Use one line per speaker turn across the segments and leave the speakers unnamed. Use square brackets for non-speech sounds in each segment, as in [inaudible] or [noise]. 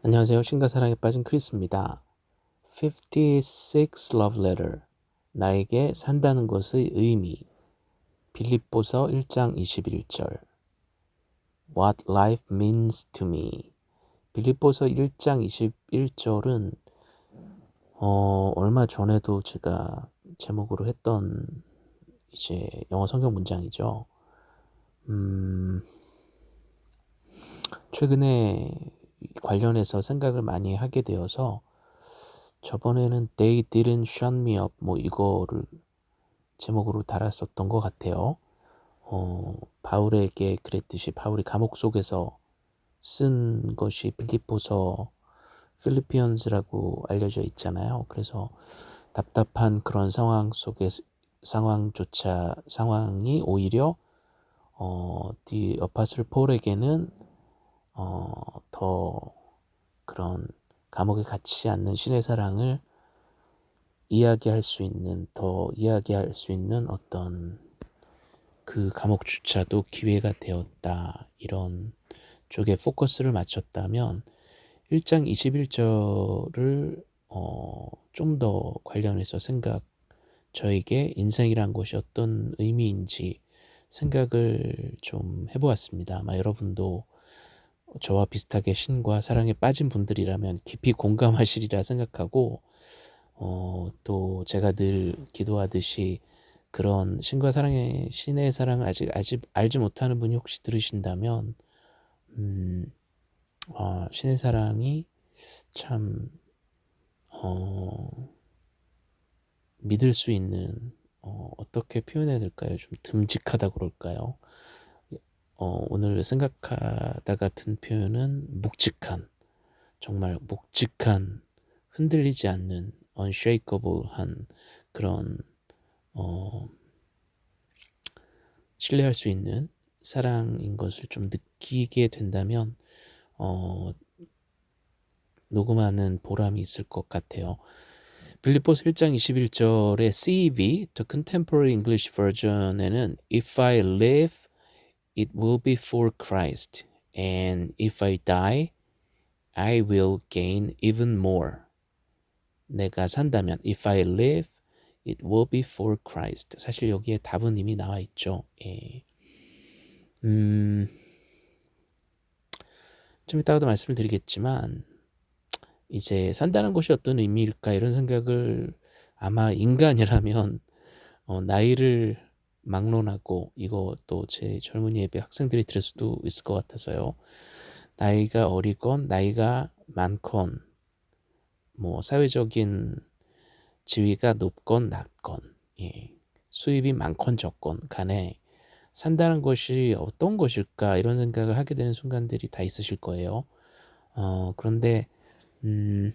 안녕하세요. 신과 사랑에 빠진 크리스입니다. 56 Love Letter 나에게 산다는 것의 의미 빌립보서 1장 21절 What life means to me 빌립보서 1장 21절은 어, 얼마 전에도 제가 제목으로 했던 이제 영어 성경 문장이죠. 음, 최근에 관련해서 생각을 많이 하게 되어서 저번에는 They didn't shut me up 뭐 이거를 제목으로 달았었던 것 같아요. 어, 바울에게 그랬듯이 바울이 감옥 속에서 쓴 것이 빌립보서 필리피언스라고 알려져 있잖아요. 그래서 답답한 그런 상황 속에 상황조차 상황이 오히려 어, 디 어파슬 폴에게는 어, 더 그런 감옥에 갇히지 않는 신의 사랑을 이야기할 수 있는 더 이야기할 수 있는 어떤 그 감옥 주차도 기회가 되었다 이런 쪽에 포커스를 맞췄다면 1장 21절을 어, 좀 더 관련해서 생각 저에게 인생이란 것이 어떤 의미인지 생각을 좀 해보았습니다. 아마 여러분도 저와 비슷하게 신과 사랑에 빠진 분들이라면 깊이 공감하시리라 생각하고 어, 또 제가 늘 기도하듯이 그런 신과 사랑의 신의 사랑을 아직 아직 알지 못하는 분이 혹시 들으신다면 음, 어, 신의 사랑이 참 어, 믿을 수 있는 어, 어떻게 표현해야 될까요? 좀 듬직하다 그럴까요? 어, 오늘 생각하다가 든 표현은 묵직한 정말 묵직한 흔들리지 않는 unshakable한 그런 어, 신뢰할 수 있는 사랑인 것을 좀 느끼게 된다면 어, 녹음하는 보람이 있을 것 같아요. 빌리포스 1장 21절의 CEV, The Contemporary English Version에는 If I live it will be for Christ. And if I die, I will gain even more. 내가 산다면, if I live, it will be for Christ. 사실 여기에 답은 이미 나와 있죠. 예. 음, 좀 이따가도 말씀을 드리겠지만, 이제 산다는 것이 어떤 의미일까 이런 생각을 아마 인간이라면 어, 나이를 막론하고 또제 젊은이 예배 학생들이 들을 수도 있을 것 같아서요. 나이가 어리건 나이가 많건 뭐 사회적인 지위가 높건 낮건 예. 수입이 많건 적건 간에 산다는 것이 어떤 것일까 이런 생각을 하게 되는 순간들이 다 있으실 거예요. 어, 그런데 음,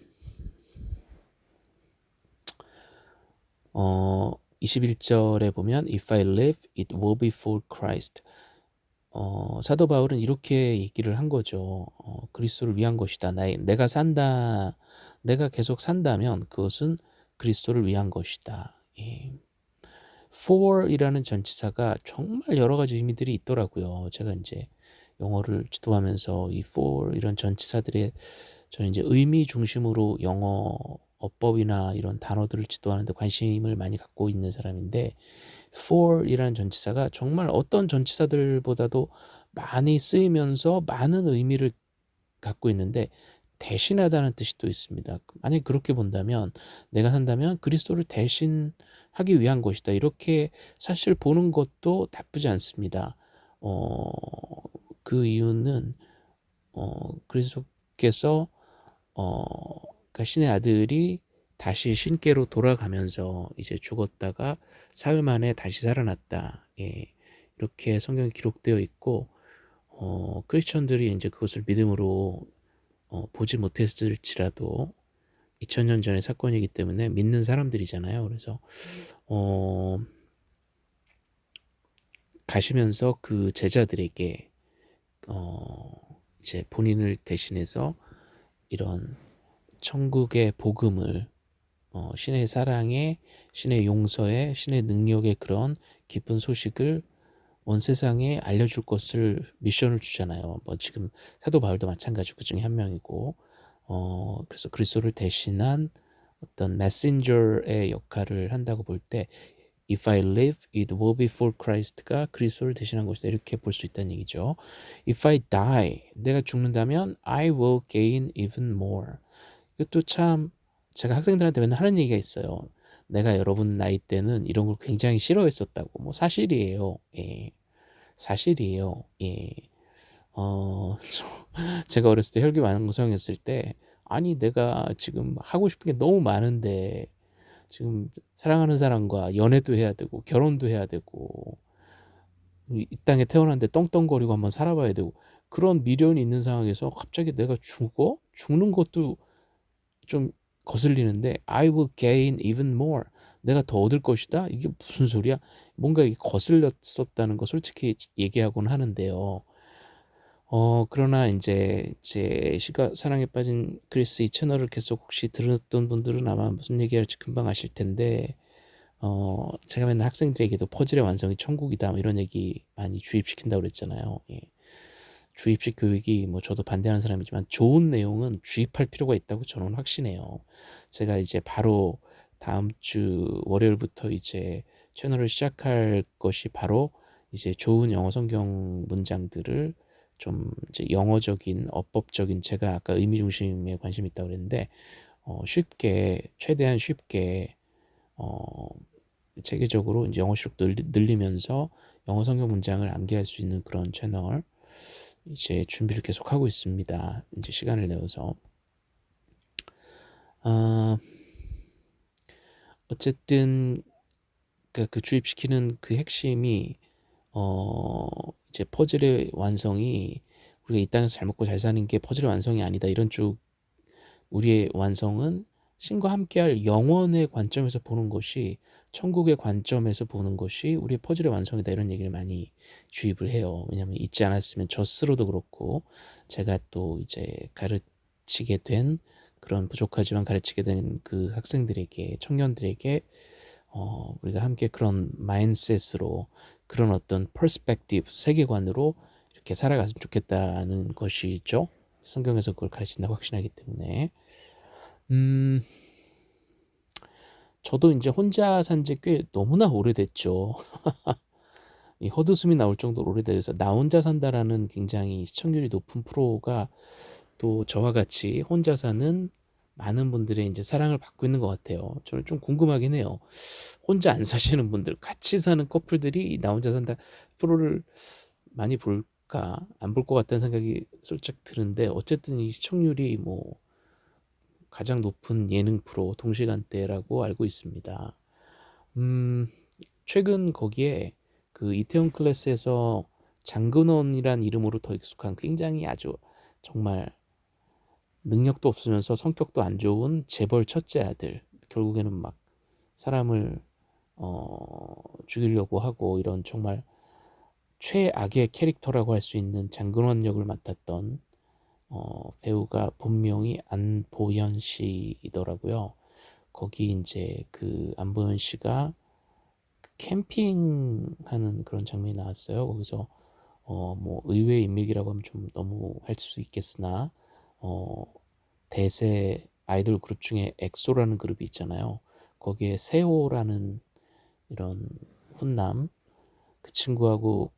어, 21절에 보면 If I live, it will be for Christ. 어, 사도 바울은 이렇게 얘기를 한 거죠. 어, 그리스도를 위한 것이다. 나, 내가 산다, 내가 계속 산다면 그것은 그리스도를 위한 것이다. 예. for이라는 전치사가 정말 여러 가지 의미들이 있더라고요. 제가 이제 영어를 지도하면서 이 for 이런 전치사들의 저는 이제 의미 중심으로 영어 어법이나 이런 단어들을 지도하는데 관심을 많이 갖고 있는 사람인데 for이라는 전치사가 정말 어떤 전치사들보다도 많이 쓰이면서 많은 의미를 갖고 있는데 대신하다는 뜻이 또 있습니다. 만약 그렇게 본다면 내가 산다면 그리스도를 대신하기 위한 것이다. 이렇게 사실 보는 것도 나쁘지 않습니다. 어, 그 이유는 어, 그리스도께서 어, 그러니까 신의 아들이 다시 신께로 돌아가면서 이제 죽었다가 사흘 만에 다시 살아났다. 예, 이렇게 성경에 기록되어 있고 어, 크리스천들이 이제 그것을 믿음으로 어, 보지 못했을지라도 2000년 전의 사건이기 때문에 믿는 사람들이잖아요. 그래서 어, 가시면서 그 제자들에게 어, 이제 본인을 대신해서 이런 천국의 복음을 어, 신의 사랑에 신의 용서에 신의 능력의 그런 깊은 소식을 온 세상에 알려줄 것을 미션을 주잖아요. 뭐 지금 사도 바울도 마찬가지고 그 중에 한 명이고 어 그래서 그리스도를 대신한 어떤 메신저의 역할을 한다고 볼 때 If I live, it will be for Christ가 그리스도를 대신한 것이다. 이렇게 볼 수 있다는 얘기죠. If I die, 내가 죽는다면 I will gain even more. 이것도 참 제가 학생들한테 맨날 하는 얘기가 있어요. 내가 여러분 나이 때는 이런 걸 굉장히 싫어했었다고. 뭐 사실이에요. 예. 사실이에요. 예. 어, [laughs] 제가 어렸을 때 혈기왕성했을 때 아니 내가 지금 하고 싶은 게 너무 많은데 지금 사랑하는 사람과 연애도 해야 되고 결혼도 해야 되고 이 땅에 태어났는데 떵떵거리고 한번 살아봐야 되고 그런 미련이 있는 상황에서 갑자기 내가 죽어? 죽는 것도 좀 거슬리는데 I will gain even more. 내가 더 얻을 것이다? 이게 무슨 소리야? 뭔가 이게 거슬렸었다는 거 솔직히 얘기하곤 하는데요. 어 그러나 인제 제 시가 사랑에 빠진 그리스 이 채널을 계속 혹시 들었던 분들은 아마 무슨 얘기할지 금방 아실 텐데 어 제가 맨날 학생들에게도 "퍼즐의 완성이 천국이다." 뭐 이런 얘기 많이 주입시킨다고 그랬잖아요. 예. 주입식 교육이 뭐 저도 반대하는 사람이지만 좋은 내용은 주입할 필요가 있다고 저는 확신해요. 제가 이제 바로 다음 주 월요일부터 이제 채널을 시작할 것이 바로 이제 좋은 영어 성경 문장들을 좀 이제 영어적인 어법적인 제가 아까 의미 중심에 관심이 있다고 그랬는데 어 쉽게 최대한 쉽게 어 체계적으로 이제 영어 실력 늘리, 늘리면서 영어 성경 문장을 암기할 수 있는 그런 채널 이제 준비를 계속 하고 있습니다. 이제 시간을 내어서 아 어쨌든 그러니까 그 주입시키는 그 핵심이 어 이제 퍼즐의 완성이 우리가 이 땅에서 잘 먹고 잘 사는 게 퍼즐의 완성이 아니다. 이런 쪽 우리의 완성은 신과 함께할 영원의 관점에서 보는 것이 천국의 관점에서 보는 것이 우리의 퍼즐의 완성이다 이런 얘기를 많이 주입을 해요. 왜냐하면 잊지 않았으면 저 스스로도 그렇고 제가 또 이제 가르치게 된 그런 부족하지만 가르치게 된 그 학생들에게 청년들에게 어, 우리가 함께 그런 mindset으로 그런 어떤 perspective 세계관으로 이렇게 살아갔으면 좋겠다는 것이죠. 성경에서 그걸 가르친다고 확신하기 때문에 음 저도 이제 혼자 산 지 꽤 너무나 오래됐죠. [laughs] 이 헛웃음이 나올 정도로 오래돼서 나 혼자 산다라는 굉장히 시청률이 높은 프로가 또 저와 같이 혼자 사는 많은 분들의 이제 사랑을 받고 있는 것 같아요. 저는 좀 궁금하긴 해요. 혼자 안 사시는 분들, 같이 사는 커플들이 나 혼자 산다 프로를 많이 볼까? 안 볼 것 같다는 생각이 솔직 드는데 어쨌든 이 시청률이 뭐 가장 높은 예능 프로 동시간대라고 알고 있습니다. 음, 최근 거기에 그 이태원 클래스에서 장근원이란 이름으로 더 익숙한 굉장히 아주 정말 능력도 없으면서 성격도 안 좋은 재벌 첫째 아들 결국에는 막 사람을 어, 죽이려고 하고 이런 정말 최악의 캐릭터라고 할 수 있는 장근원 역을 맡았던 어, 배우가 본명이 안보현 씨이더라고요. 거기 이제 그 안보현 씨가 캠핑하는 그런 장면이 나왔어요. 거기서 어, 뭐 의외의 인맥이라고 하면 좀 너무 할 수 있겠으나 어, 대세 아이돌 그룹 중에 엑소라는 그룹이 있잖아요. 거기에 세호라는 이런 훈남 그 친구하고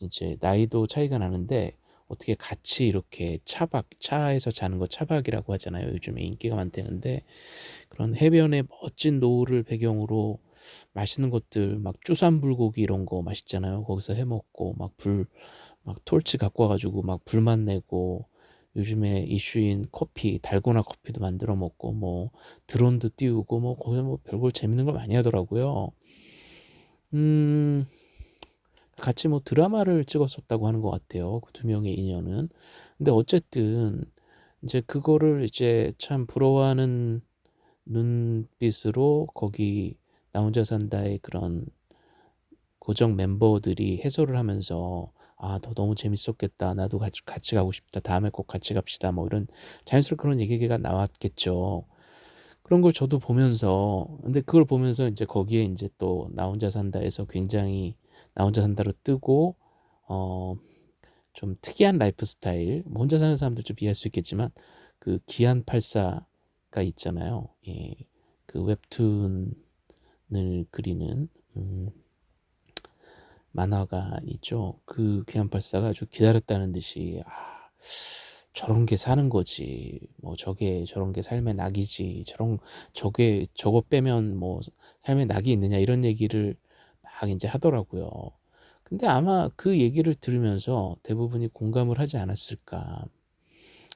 이제 나이도 차이가 나는데 어떻게 같이 이렇게 차박 차에서 자는 거 차박이라고 하잖아요. 요즘에 인기가 많다는데 그런 해변의 멋진 노을을 배경으로 맛있는 것들 막 쭈산 불고기 이런 거 맛있잖아요. 거기서 해 먹고 막 불 막 톨치 갖고 와 가지고 막 불만 내고 요즘에 이슈인 커피, 달고나 커피도 만들어 먹고 뭐 드론도 띄우고 뭐 거기서 뭐 별걸 재밌는 걸 많이 하더라고요. 음. 같이 뭐 드라마를 찍었었다고 하는 것 같아요. 그 두 명의 인연은. 근데 어쨌든 이제 그거를 이제 참 부러워하는 눈빛으로 거기 나 혼자 산다의 그런 고정 멤버들이 해설을 하면서 아, 너 너무 재밌었겠다. 나도 같이, 같이 가고 싶다. 다음에 꼭 같이 갑시다. 뭐 이런 자연스럽게 그런 얘기가 나왔겠죠. 그런 걸 저도 보면서 근데 그걸 보면서 이제 거기에 이제 또 나 혼자 산다에서 굉장히 나 혼자 산다로 뜨고 어 좀 특이한 라이프 스타일 뭐 혼자 사는 사람들 좀 이해할 수 있겠지만 그 기안 84가 있잖아요. 예. 그 웹툰을 그리는 음 만화가 있죠. 그 기안 84가 아주 기다렸다는 듯이 '아 저런 게 사는 거지. 뭐 저게 저런 게 삶의 낙이지. 저런 저게 저거 빼면 뭐 삶의 낙이 있느냐.' 이런 얘기를 막 인제 하더라고요. 근데 아마 그 얘기를 들으면서 대부분이 공감을 하지 않았을까.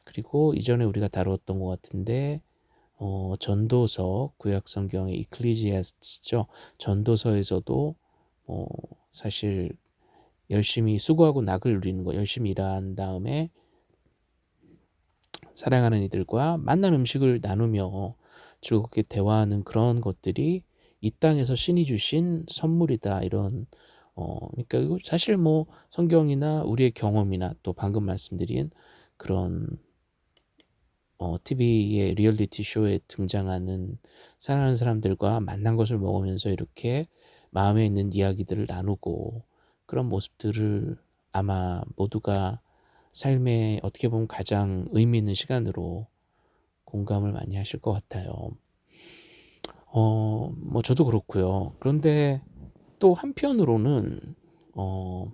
그리고 이전에 우리가 다루었던 것 같은데 어 전도서 구약 성경의 이클리지아스트죠. 전도서에서도 어 사실 열심히 수고하고 낙을 누리는 거 열심히 일한 다음에 사랑하는 이들과 만난 음식을 나누며 즐겁게 대화하는 그런 것들이 이 땅에서 신이 주신 선물이다. 이런 어 그러니까 이거 사실 뭐 성경이나 우리의 경험이나 또 방금 말씀드린 그런 어 TV의 리얼리티 쇼에 등장하는 사랑하는 사람들과 만난 것을 먹으면서 이렇게 마음에 있는 이야기들을 나누고 그런 모습들을 아마 모두가 삶에 어떻게 보면 가장 의미 있는 시간으로 공감을 많이 하실 것 같아요. 어 뭐 저도 그렇고요. 그런데 또 한편으로는 어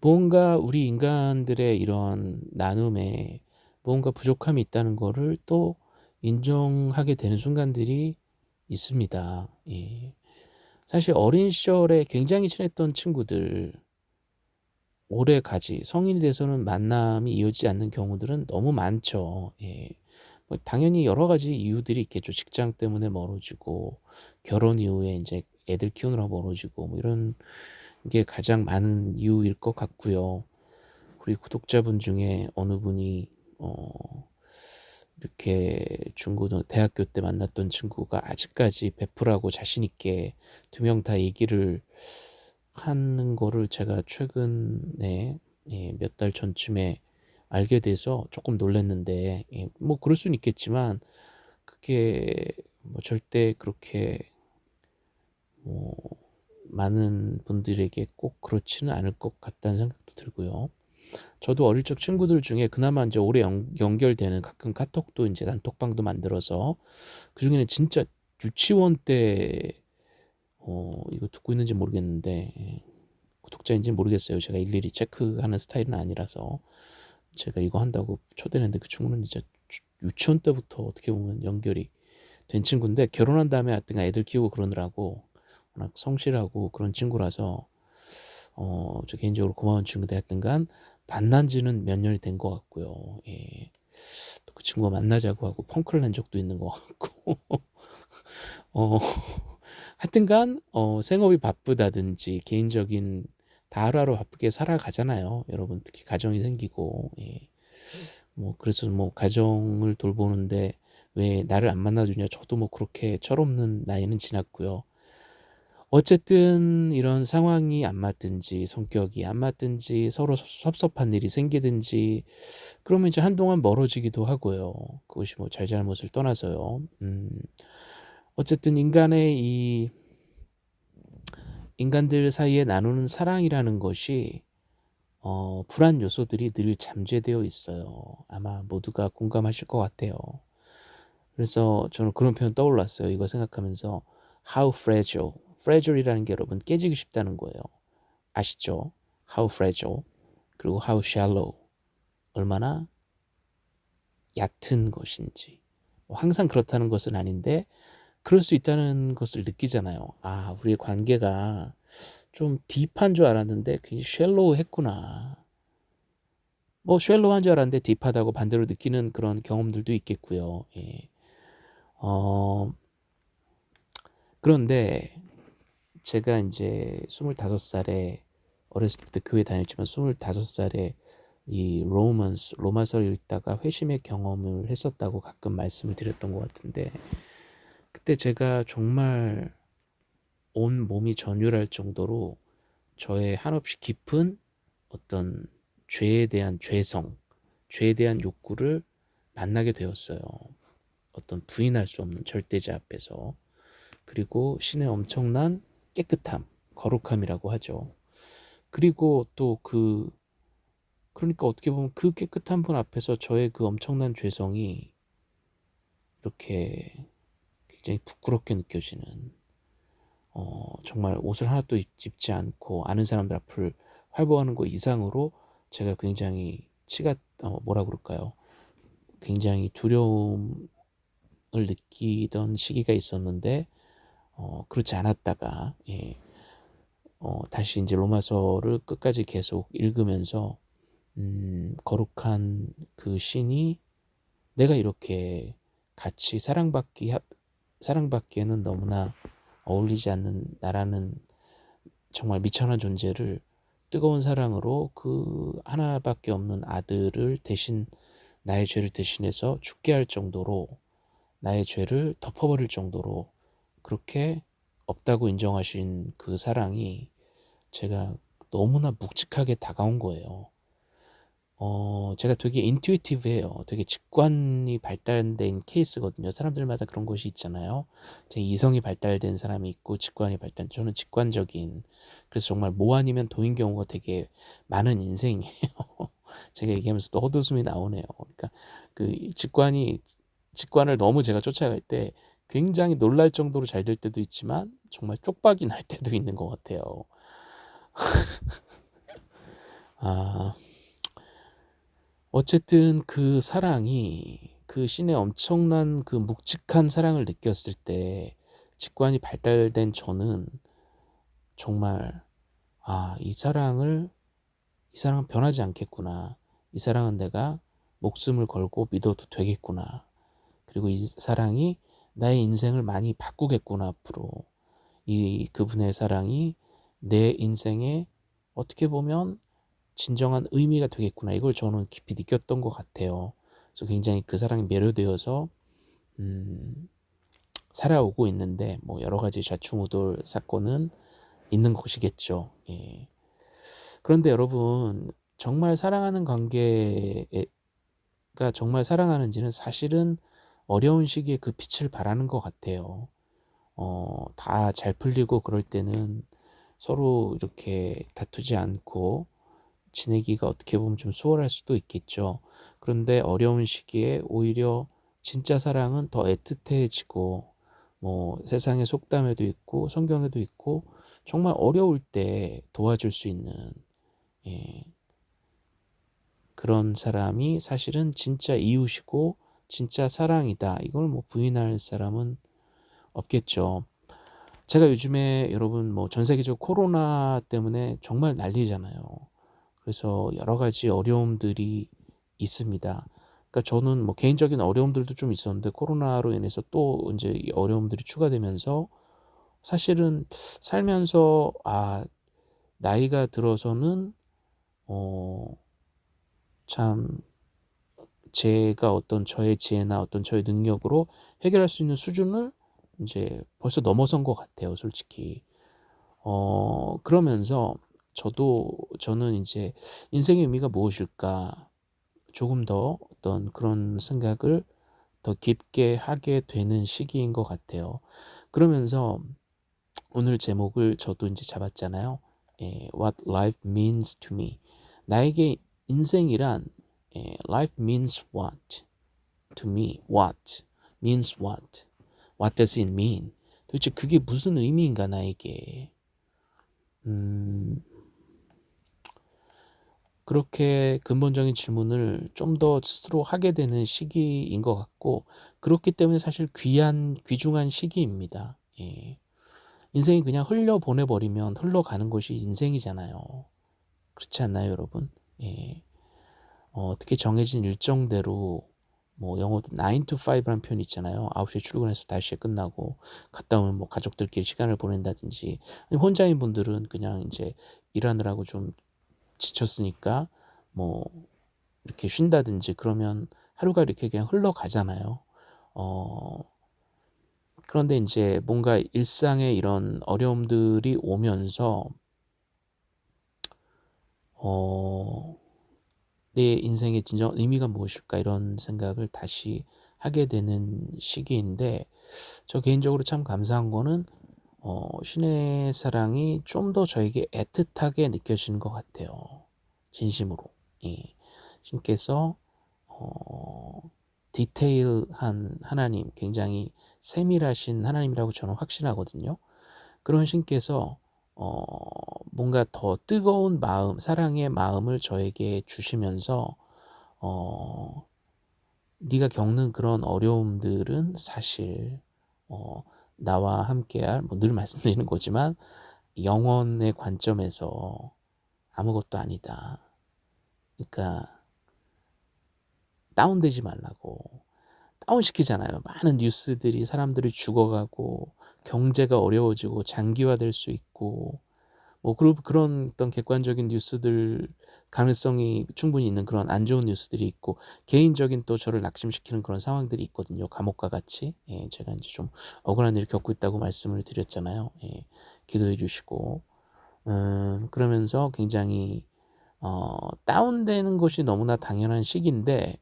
무언가 우리 인간들의 이런 나눔에 무언가 부족함이 있다는 거를 또 인정하게 되는 순간들이 있습니다. 예. 사실 어린 시절에 굉장히 친했던 친구들 오래가지 성인이 돼서는 만남이 이어지지 않는 경우들은 너무 많죠. 예. 뭐 당연히 여러 가지 이유들이 있겠죠. 직장 때문에 멀어지고 결혼 이후에 인제 애들 키우느라 멀어지고 뭐 이런 게 가장 많은 이유일 것 같고요. 우리 구독자분 중에 어느 분이 어 이렇게 중고등 대학교 때 만났던 친구가 아직까지 베프라고 자신 있게 두 명 다 얘기를 하는 거를 제가 최근에 예 몇 달 전쯤에 알게 돼서 쪼끔 놀랐는데 예 뭐 그럴 수는 있겠지만 그게 뭐 절대 그렇게 뭐 많은 분들에게 꼭 그렇지는 않을 것 같다는 생각도 들고요. 저도 어릴 적 친구들 중에 그나마 인제 오래 연 연결되는 가끔 카톡도 인제 단톡방도 만들어서 그 중에는 진짜 유치원 때 어 이거 듣고 있는지 모르겠는데 예 구독자인지는 모르겠어요. 제가 일일이 체크하는 스타일은 아니라서 제가 이거 한다고 초대를 했는데 그 친구는 진짜 주 유치원 때부터 어떻게 보면 연결이 된 친구인데 결혼한 다음에 하여튼간 애들 키우고 그러느라고 워낙 성실하고 그런 친구라서 어 저 개인적으로 고마운 친구인데 하여튼간 만난 지는 몇 년이 된 것 같고요. 예. 또 그 친구가 만나자고 하고 펑크를 낸 적도 있는 것 같고 [laughs] 어 하여튼간 어 생업이 바쁘다든지 개인적인 다 하루하루 바쁘게 살아가잖아요. 여러분 특히 가정이 생기고 예. 뭐 그래서 뭐 가정을 돌보는데 왜 나를 안 만나 주냐 저도 뭐 그렇게 철없는 나이는 지났고요. 어쨌든 이런 상황이 안 맞든지 성격이 안 맞든지 서로 섭 섭섭한 일이 생기든지 그러면 이제 한동안 멀어지기도 하고요. 그것이 뭐 잘잘못을 떠나서요. 음 어쨌든 인간의 이 인간들 사이에 나누는 사랑이라는 것이 어 불안 요소들이 늘 잠재되어 있어요. 아마 모두가 공감하실 것 같아요. 그래서 저는 그런 표현 떠올랐어요. 이거 생각하면서 how fragile, fragile이라는 게 여러분 깨지기 쉽다는 거예요. 아시죠? how fragile 그리고 how shallow 얼마나 얕은 것인지 뭐 항상 그렇다는 것은 아닌데 그럴 수 있다는 것을 느끼잖아요. '아 우리의 관계가 좀 딥한 줄 알았는데 굉장히 샬로우 했구나.' 뭐 샬로우한 줄 알았는데 딥하다고 반대로 느끼는 그런 경험들도 있겠고요. 예. 어 그런데 제가 인제 25 살에 어렸을 때 교회 다녔지만 25 살에 이 로마스 로마서를 읽다가 회심의 경험을 했었다고 가끔 말씀을 드렸던 것 같은데 그때 제가 정말 온 몸이 전율할 정도로 저의 한없이 깊은 어떤 죄에 대한 죄성, 죄에 대한 욕구를 만나게 되었어요. 어떤 부인할 수 없는 절대자 앞에서. 그리고 신의 엄청난 깨끗함, 거룩함이라고 하죠. 그리고 또 그 그러니까 어떻게 보면 그 깨끗한 분 앞에서 저의 그 엄청난 죄성이 이렇게 굉장히 부끄럽게 느껴지는 어 정말 옷을 하나도 입 입지 않고 아는 사람들 앞을 활보하는 거 이상으로 제가 굉장히 치가 어 뭐라 그럴까요? 굉장히 두려움을 느끼던 시기가 있었는데 어 그렇지 않았다가 예 어 다시 인제 로마서를 끝까지 계속 읽으면서 음 거룩한 그 신이 내가 이렇게 같이 사랑받기 합 사랑받기에는 너무나 어울리지 않는 나라는 정말 미천한 존재를 뜨거운 사랑으로 그 하나밖에 없는 아들을 대신 나의 죄를 대신해서 죽게 할 정도로 나의 죄를 덮어버릴 정도로 그렇게 없다고 인정하신 그 사랑이 제가 너무나 묵직하게 다가온 거예요. 어 제가 되게 인투이티브해요. 되게 직관이 발달된 케이스거든요. 사람들마다 그런 것이 있잖아요. 제 이성이 발달된 사람이 있고 직관이 발달 저는 직관적인 그래서 정말 뭐 아니면 도인 경우가 되게 많은 인생이에요. [laughs] 제가 얘기하면서 또 헛웃음이 나오네요. 그러니까 그 직관이 직관을 너무 제가 쫓아갈 때 굉장히 놀랄 정도로 잘 될 때도 있지만 정말 쪽박이 날 [laughs] 때도 있는 것 같아요. [laughs] 아. 어쨌든 그 사랑이 그 신의 엄청난 그 묵직한 사랑을 느꼈을 때 직관이 발달된 저는 정말 '아 이 사랑을 이 사랑은 변하지 않겠구나. 이 사랑은 내가 목숨을 걸고 믿어도 되겠구나. 그리고 이 사랑이 나의 인생을 많이 바꾸겠구나 앞으로. 이 그분의 사랑이 내 인생에 어떻게 보면 진정한 의미가 되겠구나. 이걸 저는 깊이 느꼈던 것 같아요. 그래서 굉장히 그 사랑에 매료되어서 음 살아오고 있는데 뭐 여러 가지 좌충우돌 사건은 있는 것이겠죠. 예. 그런데 여러분 정말 사랑하는 관계가 정말 사랑하는지는 사실은 어려운 시기에 그 빛을 발하는 것 같아요. 어 다 잘 풀리고 그럴 때는 서로 이렇게 다투지 않고 지내기가 어떻게 보면 좀 수월할 수도 있겠죠. 그런데 어려운 시기에 오히려 진짜 사랑은 더 애틋해지고 뭐 세상의 속담에도 있고 성경에도 있고 정말 어려울 때 도와줄 수 있는 예 그런 사람이 사실은 진짜 이웃이고 진짜 사랑이다. 이걸 뭐 부인할 사람은 없겠죠. 제가 요즘에 여러분 뭐 전 세계적 코로나 때문에 정말 난리잖아요. 그래서 여러 가지 어려움들이 있습니다. 그러니까 저는 뭐 개인적인 어려움들도 좀 있었는데 코로나로 인해서 또 인제 이 어려움들이 추가되면서 사실은 살면서 아 나이가 들어서는 어 참 제가 어떤 저의 지혜나 어떤 저의 능력으로 해결할 수 있는 수준을 인제 벌써 넘어선 것 같아요 솔직히. 어 그러면서 저도 저는 인제 '인생의 의미가 무엇일까?' 조금 더 어떤 그런 생각을 더 깊게 하게 되는 시기인 것 같아요. 그러면서 오늘 제목을 저도 인제 잡았잖아요. 예 What life means to me. 나에게 인생이란 예 life means what to me. what means what. what does it mean. 도대체 그게 무슨 의미인가 나에게. 음. 그렇게 근본적인 질문을 좀 더 스스로 하게 되는 시기인 것 같고 그렇기 때문에 사실 귀한 귀중한 시기입니다. 예. 인생이 그냥 흘려 보내 버리면 흘러가는 것이 인생이잖아요. 그렇지 않나요 여러분? 예. 어 어떻게 정해진 일정대로 뭐 영어도 9 to 5 라는 표현이 있잖아요. 9 시에 출근해서 5 시에 끝나고 갔다 오면 뭐 가족들끼리 시간을 보낸다든지 혼자인 분들은 그냥 인제 일하느라고 좀 지쳤으니까 뭐 이렇게 쉰다든지 그러면 하루가 이렇게 그냥 흘러가잖아요. 어 그런데 인제 뭔가 일상에 이런 어려움들이 오면서 어 '내 인생의 진정한 의미가 무엇일까?' 이런 생각을 다시 하게 되는 시기인데 저 개인적으로 참 감사한 거는 어 신의 사랑이 좀 더 저에게 애틋하게 느껴지는 것 같아요 진심으로. 예. 신께서 어 디테일한 하나님, 굉장히 세밀하신 하나님이라고 저는 확신하거든요. 그런 신께서 어 뭔가 더 뜨거운 마음, 사랑의 마음을 저에게 주시면서 어 네가 겪는 그런 어려움들은 사실 어 나와 함께할 뭐 늘 말씀드리는 거지만 영원의 관점에서 아무것도 아니다. 그러니까 다운되지 말라고. 다운시키잖아요. 많은 뉴스들이 사람들이 죽어가고 경제가 어려워지고 장기화될 수 있고 뭐 그런 어떤 객관적인 뉴스들 가능성이 충분히 있는 그런 안 좋은 뉴스들이 있고 개인적인 또 저를 낙심시키는 그런 상황들이 있거든요. 감옥과 같이. 예, 제가 이제 좀 억울한 일을 겪고 있다고 말씀을 드렸잖아요. 예, 기도해 주시고. 음, 그러면서 굉장히 어, 다운되는 것이 너무나 당연한 시기인데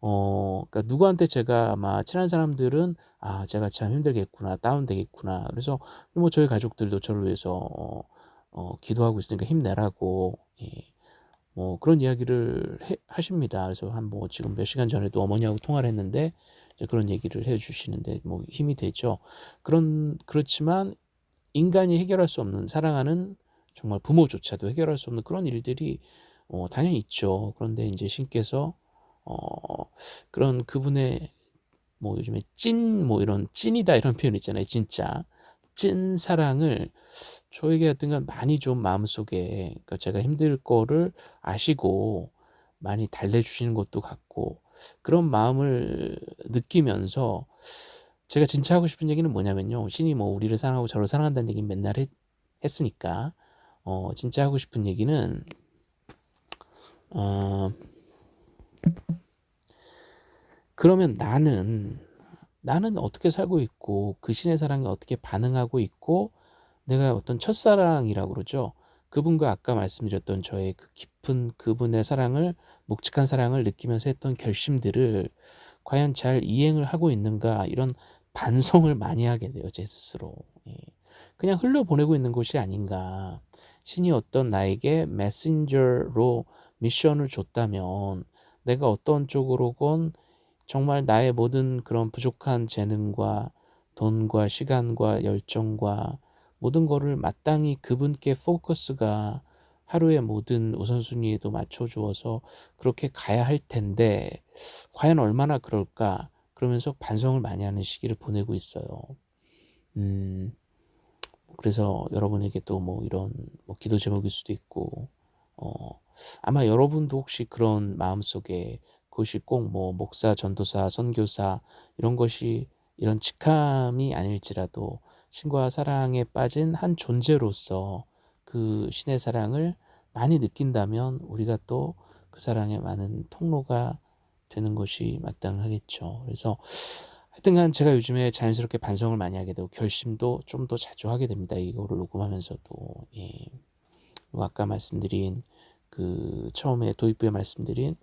어 그러니까 누구한테 제가 아마 친한 사람들은 '아 제가 참 힘들겠구나. 다운되겠구나.' 그래서 뭐 저희 가족들도 저를 위해서 어 어 기도하고 있으니까 힘내라고 예 뭐 그런 이야기를 해 하십니다. 그래서 한 뭐 지금 몇 시간 전에도 어머니하고 통화를 했는데 이제 그런 얘기를 해 주시는데 뭐 힘이 되죠. 그런 그렇지만 인간이 해결할 수 없는 사랑하는 정말 부모조차도 해결할 수 없는 그런 일들이 어 당연히 있죠. 그런데 인제 신께서 어 그런 그분의 뭐 요즘에 찐 뭐 이런 찐이다 이런 표현 있잖아요. 진짜 찐 사랑을 저에게 하여튼간 많이 좀 마음속에 그러니까 제가 힘들 거를 아시고 많이 달래 주시는 것도 같고 그런 마음을 느끼면서 제가 진짜 하고 싶은 얘기는 뭐냐면요. 신이 뭐 우리를 사랑하고 저를 사랑한다는 얘기는 맨날 했, 했으니까 어 진짜 하고 싶은 얘기는 어 그러면 나는 나는 어떻게 살고 있고 그 신의 사랑에 어떻게 반응하고 있고 내가 어떤 첫사랑이라고 그러죠. 그분과 아까 말씀드렸던 저의 그 깊은 그분의 사랑을 묵직한 사랑을 느끼면서 했던 결심들을 과연 잘 이행을 하고 있는가 이런 반성을 많이 하게 돼요. 제 스스로. 예. 그냥 흘려보내고 있는 것이 아닌가. 신이 어떤 나에게 메신저로 미션을 줬다면 내가 어떤 쪽으로건 정말 나의 모든 그런 부족한 재능과 돈과 시간과 열정과 모든 거를 마땅히 그분께 포커스가 하루의 모든 우선순위에도 맞춰 주어서 그렇게 가야 할 텐데 과연 얼마나 그럴까 그러면서 반성을 많이 하는 시기를 보내고 있어요. 음, 그래서 여러분에게 또 뭐 이런 뭐 기도 제목일 수도 있고 어, 아마 여러분도 혹시 그런 마음속에 그것이 꼭 뭐 목사, 전도사, 선교사 이런 것이 이런 직함이 아닐지라도 신과 사랑에 빠진 한 존재로서 그 신의 사랑을 많이 느낀다면 우리가 또 그 사랑의 많은 통로가 되는 것이 마땅하겠죠. 그래서 하여튼간 제가 요즘에 자연스럽게 반성을 많이 하게 되고 결심도 좀 더 자주 하게 됩니다. 이거를 녹음하면서도 예. 그리고 아까 말씀드린 그 처음에 도입부에 말씀드린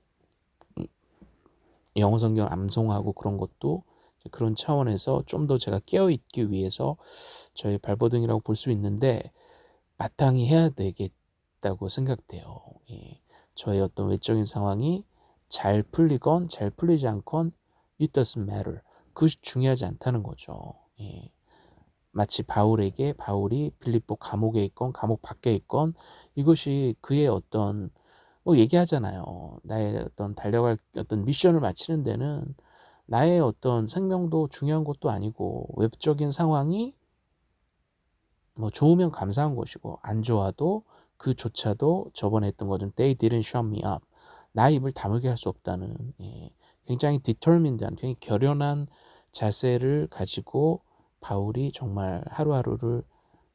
영어 성경 암송하고 그런 것도 그런 차원에서 좀 더 제가 깨어 있기 위해서 저의 발버둥이라고 볼 수 있는데 마땅히 해야 되겠다고 생각돼요. 예. 저의 어떤 외적인 상황이 잘 풀리건 잘 풀리지 않건 it doesn't matter. 그것이 중요하지 않다는 거죠. 예. 마치 바울에게 바울이 빌립보 감옥에 있건 감옥 밖에 있건 이것이 그의 어떤 뭐 얘기하잖아요. 나의 어떤 달려갈 어떤 미션을 마치는 데는 나의 어떤 생명도 중요한 것도 아니고 외적인 상황이 뭐 좋으면 감사한 것이고 안 좋아도 그조차도 저번에 했던 거는 they didn't shut me up. 나 입을 다물게 할 수 없다는 예, 굉장히 determined한 굉장히 결연한 자세를 가지고 바울이 정말 하루하루를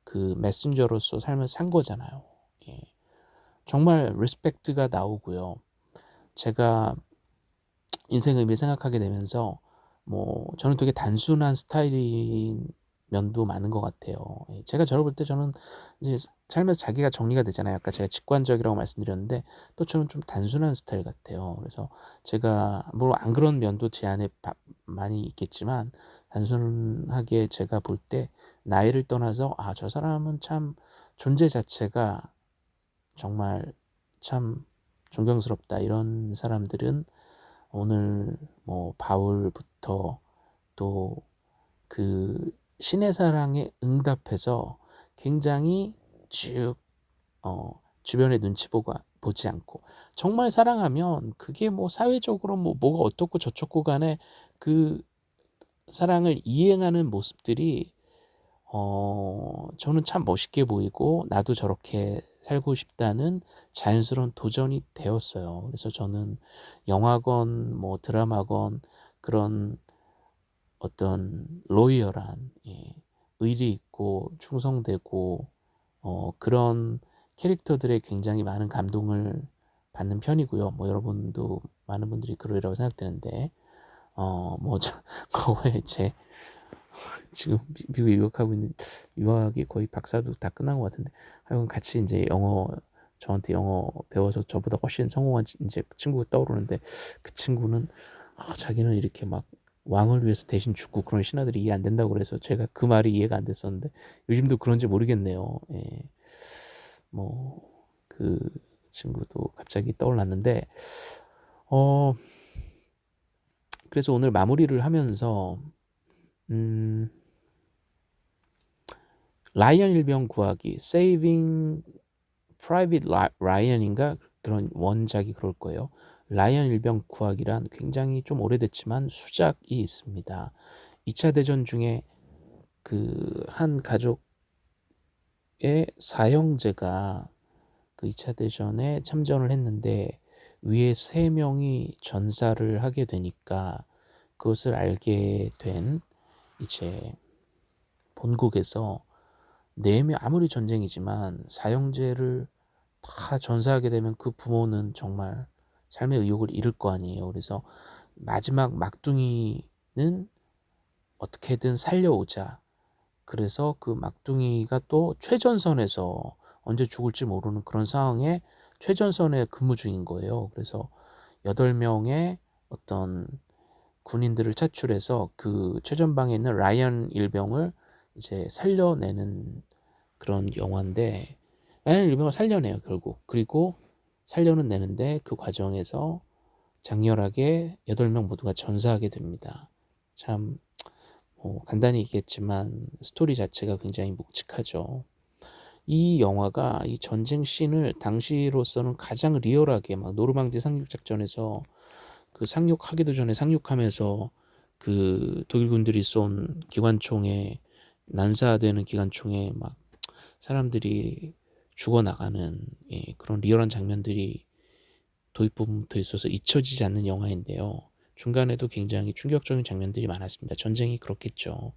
그 메신저로서 삶을 산 거잖아요. 예. 정말 respect가 나오고요. 제가 인생 의미를 생각하게 되면서 뭐 저는 되게 단순한 스타일인 면도 많은 것 같아요. 예, 제가 저를 볼 때 저는 이제 삶에서 자기가 정리가 되잖아요. 아까 제가 직관적이라고 말씀드렸는데 또 저는 좀 단순한 스타일 같아요. 그래서 제가 물론 안 그런 면도 제 안에 많이 있겠지만 단순하게 제가 볼 때 나이를 떠나서 아 저 사람은 참 존재 자체가 정말 참 존경스럽다. 이런 사람들은 오늘 뭐 바울부터 또 그 신의 사랑에 응답해서 굉장히 쭉 어 주변의 눈치 보고 보지 않고 정말 사랑하면 그게 뭐 사회적으로 뭐 뭐가 어떻고 저쩌고 간에 그 사랑을 이행하는 모습들이 어 저는 참 멋있게 보이고 '나도 저렇게 살고 싶다.'는 자연스러운 도전이 되었어요. 그래서 저는 영화건 뭐 드라마건 그런 어떤 로이얼한 예 의리 있고 충성되고 어 그런 캐릭터들에 굉장히 많은 감동을 받는 편이고요. 뭐 여러분도 많은 분들이 그러리라고 생각되는데 어뭐저 [laughs] 거의 제 [laughs] 지금 미 미국에 유학하고 있는 유학이 거의 박사도 다 끝난 것 같은데 하여간 같이 인제 영어 저한테 영어 배워서 저보다 훨씬 성공한 치 인제 친구가 떠오르는데 그 친구는 아 자기는 이렇게 막 왕을 위해서 대신 죽고 그런 신하들이 이해 안 된다고 그래서 제가 그 말이 이해가 안 됐었는데 요즘도 그런지 모르겠네요. 예. 뭐 그 친구도 갑자기 떠올랐는데 어 그래서 오늘 마무리를 하면서 음 라이언 일병 구하기 Saving Private Ryan인가 그런 원작이 그럴 거예요. 라이언 일병 구하기란 굉장히 좀 오래됐지만 수작이 있습니다. 2차 대전 중에 그 한 가족의 사형제가 그 2차 대전에 참전을 했는데 위에 3명이 전사를 하게 되니까 그것을 알게 된 이제 본국에서 4명 아무리 전쟁이지만 사형제를 다 전사하게 되면 그 부모는 정말 삶의 의욕을 잃을 거 아니에요. 그래서 마지막 막둥이는 어떻게든 살려오자. 그래서 그 막둥이가 또 최전선에서 언제 죽을지 모르는 그런 상황에 최전선에 근무 중인 거예요. 그래서 8명의 어떤 군인들을 차출해서 그 최전방에 있는 라이언 일병을 이제 살려내는 그런 영화인데 라이언 일병을 살려내요 결국 그리고 살려는 내는데 그 과정에서 장렬하게 8명 모두가 전사하게 됩니다. 참 뭐 간단히 얘기했지만 스토리 자체가 굉장히 묵직하죠. 이 영화가 이 전쟁 씬을 당시로서는 가장 리얼하게 막 노르망디 상륙 작전에서 그 상륙하기도 전에 상륙하면서 그 독일군들이 쏜 기관총에 난사되는 기관총에 막 사람들이 죽어나가는 예, 그런 리얼한 장면들이 도입부분부터 있어서 잊혀지지 않는 영화인데요. 중간에도 굉장히 충격적인 장면들이 많았습니다. 전쟁이 그렇겠죠.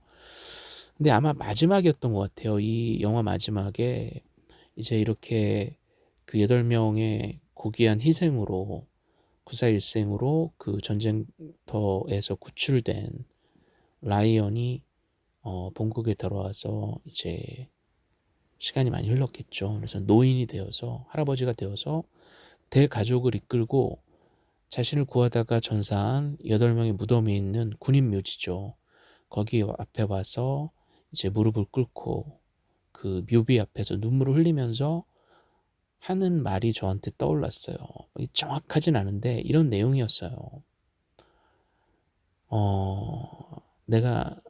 근데 아마 마지막이었던 것 같아요. 이 영화 마지막에 이제 이렇게 그 8명의 고귀한 희생으로 구사일생으로 그 전쟁터에서 구출된 라이언이 어, 본국에 들어와서 이제 시간이 많이 흘렀겠죠. 그래서 노인이 되어서 할아버지가 되어서 대가족을 이끌고 자신을 구하다가 전사한 8명의 무덤이 있는 군인 묘지죠. 거기 앞에 와서 이제 무릎을 꿇고 그 묘비 앞에서 눈물을 흘리면서 하는 말이 저한테 떠올랐어요. 정확하진 않은데 이런 내용이었어요. 어, 내가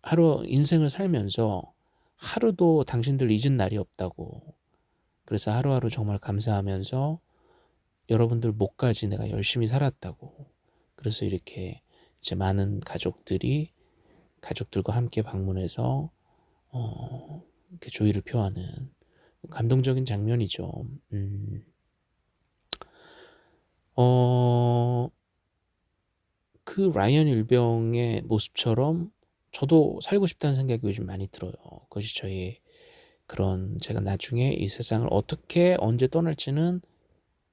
하루 인생을 살면서 하루도 당신들 잊은 날이 없다고. 그래서 하루하루 정말 감사하면서 여러분들 목까지 내가 열심히 살았다고. 그래서 이렇게 이제 많은 가족들이 가족들과 함께 방문해서 어, 이렇게 조의를 표하는 감동적인 장면이죠. 음. 어, 그 라이언 일병의 모습처럼 저도 살고 싶다는 생각이 요즘 많이 들어요. 그것이 저의 그런 제가 나중에 이 세상을 어떻게 언제 떠날지는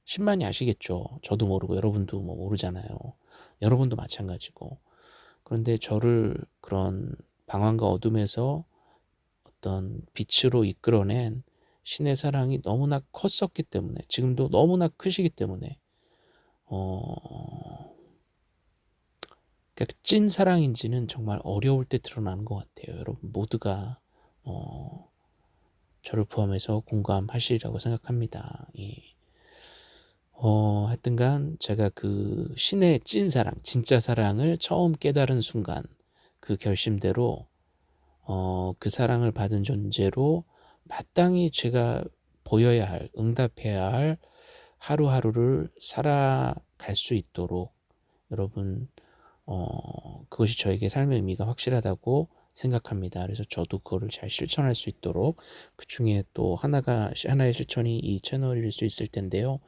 신만이 아시겠죠. 저도 모르고 여러분도 뭐 모르잖아요. 여러분도 마찬가지고. 그런데 저를 그런 방황과 어둠에서 어떤 빛으로 이끌어낸 신의 사랑이 너무나 컸었기 때문에 지금도 너무나 크시기 때문에 어... 그러니까 찐 사랑인지는 정말 어려울 때 드러나는 것 같아요. 여러분 모두가 어, 저를 포함해서 공감하시리라고 생각합니다. 예. 어 하여튼간 제가 그 신의 찐 사랑 진짜 사랑을 처음 깨달은 순간 그 결심대로 어 그 사랑을 받은 존재로 마땅히 제가 보여야 할 응답해야 할 하루하루를 살아갈 수 있도록 여러분 어 그것이 저에게 삶의 의미가 확실하다고 생각합니다. 그래서 저도 그거를 잘 실천할 수 있도록 그 중에 또 하나가 하나의 실천이 이 채널일 수 있을 텐데요.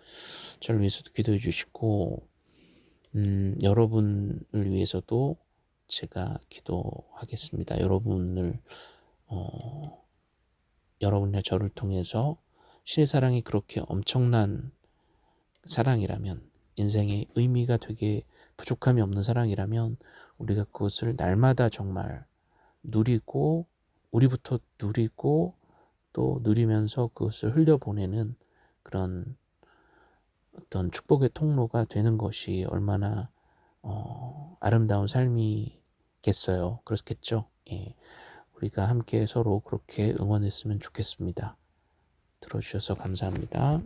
저를 위해서도 기도해 주시고 음 여러분을 위해서도 제가 기도하겠습니다. 여러분을 어 여러분과 저를 통해서 신의 사랑이 그렇게 엄청난 사랑이라면 인생의 의미가 되게 부족함이 없는 사랑이라면 우리가 그것을 날마다 정말 누리고 우리부터 누리고 또 누리면서 그것을 흘려보내는 그런 어떤 축복의 통로가 되는 것이 얼마나 어 아름다운 삶이겠어요. 그렇겠죠? 예. 우리가 함께 서로 그렇게 응원했으면 좋겠습니다. 들어 주셔서 감사합니다.